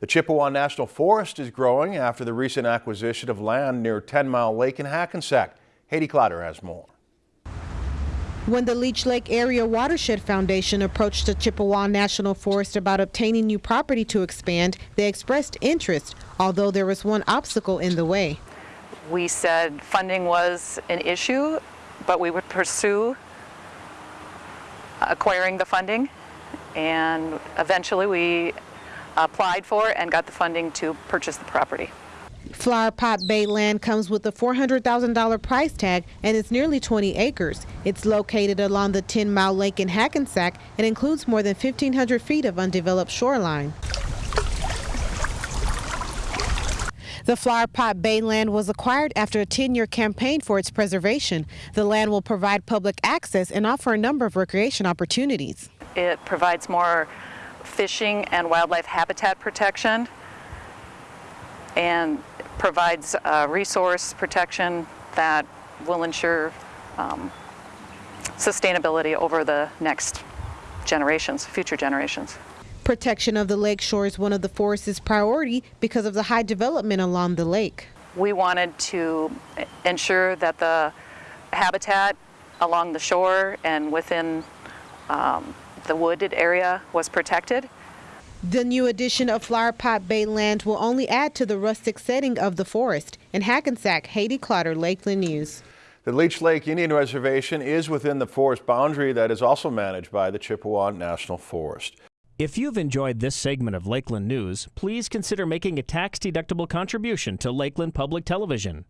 The Chippewa National Forest is growing after the recent acquisition of land near 10 Mile Lake in Hackensack. Haiti Clotter has more. When the Leech Lake Area Watershed Foundation approached the Chippewa National Forest about obtaining new property to expand, they expressed interest, although there was one obstacle in the way. We said funding was an issue, but we would pursue acquiring the funding, and eventually we applied for and got the funding to purchase the property. Flower Pot Bay land comes with a $400,000 price tag and is nearly 20 acres. It's located along the 10 Mile Lake in Hackensack and includes more than 1,500 feet of undeveloped shoreline. The Flower Pot Bay land was acquired after a 10-year campaign for its preservation. The land will provide public access and offer a number of recreation opportunities. It provides more fishing and wildlife habitat protection and provides uh, resource protection that will ensure um, sustainability over the next generations, future generations. Protection of the lake shore is one of the forest's priority because of the high development along the lake. We wanted to ensure that the habitat along the shore and within um, the wooded area was protected. The new addition of Flower Pot Bay land will only add to the rustic setting of the forest. In Hackensack, Haiti Clotter, Lakeland News. The Leech Lake Indian Reservation is within the forest boundary that is also managed by the Chippewa National Forest. If you've enjoyed this segment of Lakeland News, please consider making a tax-deductible contribution to Lakeland Public Television.